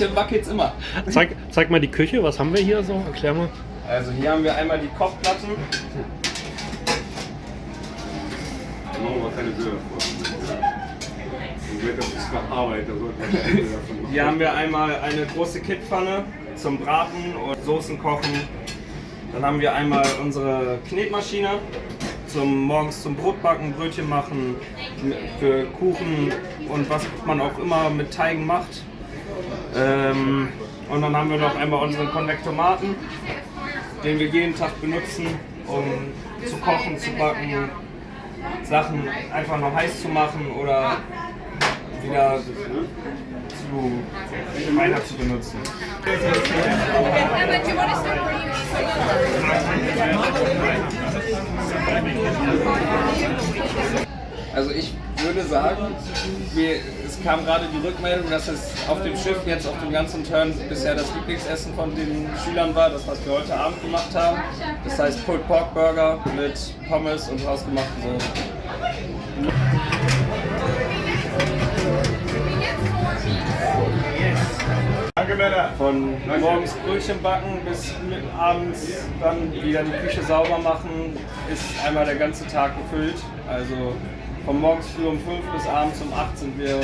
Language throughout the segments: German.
bisschen wackelt's immer. Zeig, zeig mal die Küche, was haben wir hier so? Erklär mal. Also hier haben wir einmal die Kochplatten. Da machen wir keine Bilder vor. Das ist Arbeit, da sollten wir. Hier haben wir einmal eine große Kittpfanne zum Braten und Soßen kochen. Dann haben wir einmal unsere Knetmaschine zum morgens zum Brotbacken, Brötchen machen, für Kuchen und was man auch immer mit Teigen macht. Ähm, und dann haben wir noch einmal unseren Konvektomaten, den wir jeden Tag benutzen, um zu kochen, zu backen, Sachen einfach noch heiß zu machen oder wieder zu weiter zu benutzen. Also ich würde sagen, wir, es kam gerade die Rückmeldung, dass es auf dem Schiff jetzt auf dem ganzen Turn bisher das Lieblingsessen von den Schülern war, das was wir heute Abend gemacht haben. Das heißt Pulled Pork Burger mit Pommes und hausgemachten Soßen. Danke, Männer. Von morgens Brötchen backen bis abends dann wieder die Küche sauber machen, ist einmal der ganze Tag gefüllt. Also von morgens früh um 5 bis abends um 8 sind wir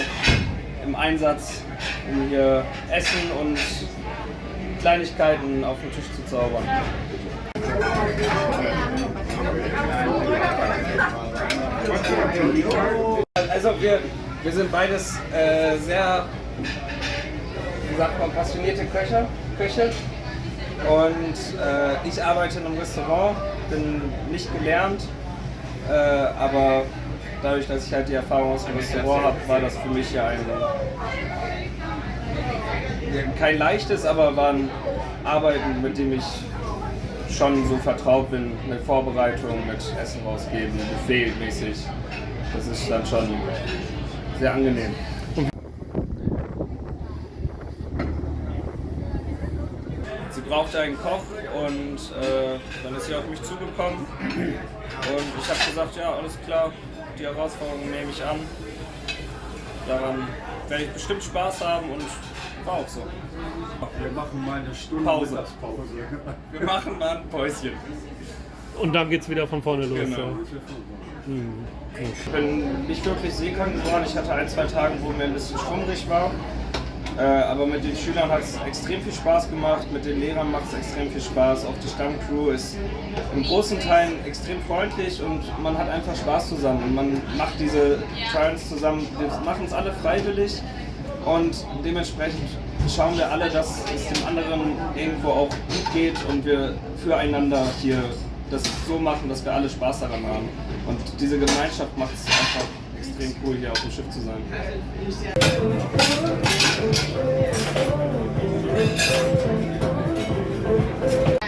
im Einsatz, um hier Essen und Kleinigkeiten auf den Tisch zu zaubern. Also wir, wir sind beides äh, sehr, wie sagt man, passionierte Köche. Köche. Und äh, ich arbeite in einem Restaurant, bin nicht gelernt, äh, aber dadurch, dass ich halt die Erfahrung aus dem Restaurant habe, war das für mich ja ein kein leichtes, aber war ein Arbeiten, mit dem ich schon so vertraut bin mit Vorbereitung, mit Essen rausgeben, Buffet-mäßig. Das ist dann schon sehr angenehm. Sie brauchte einen Koch und äh, dann ist sie auf mich zugekommen und ich habe gesagt, ja alles klar, die Herausforderung nehme ich an. Daran werde ich bestimmt Spaß haben und war auch so. Wir machen mal eine Stunde Pause. Wir machen mal ein Päuschen. Und dann geht's wieder von vorne los. Genau. ja. Ich bin nicht wirklich seekrank geworden. Ich hatte ein, zwei Tage, wo mir ein bisschen schwummrig war. Äh, aber mit den Schülern hat es extrem viel Spaß gemacht, mit den Lehrern macht es extrem viel Spaß. Auch die Stammcrew ist in großen Teilen extrem freundlich und man hat einfach Spaß zusammen. Und man macht diese Turns zusammen, wir machen es alle freiwillig und dementsprechend schauen wir alle, dass es dem anderen irgendwo auch gut geht und wir füreinander hier das so machen, dass wir alle Spaß daran haben. Und diese Gemeinschaft macht es einfach extrem cool, hier auf dem Schiff zu sein.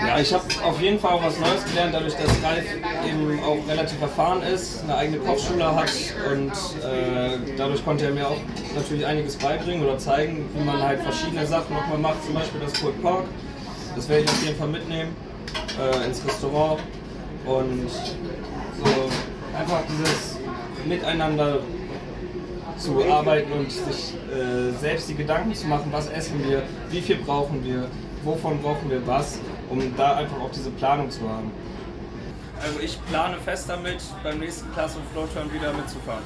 Ja, ich habe auf jeden Fall auch was Neues gelernt, dadurch, dass Ralf eben auch relativ erfahren ist, eine eigene Kochschule hat und äh, dadurch konnte er mir auch natürlich einiges beibringen oder zeigen, wie man halt verschiedene Sachen nochmal macht, zum Beispiel das Pulled Pork. Das werde ich auf jeden Fall mitnehmen äh, ins Restaurant und so einfach dieses Miteinander zu arbeiten und sich äh, selbst die Gedanken zu machen, was essen wir, wie viel brauchen wir, wovon brauchen wir was, um da einfach auch diese Planung zu haben. Also ich plane fest damit, beim nächsten Class of Flowturn wieder mitzufahren.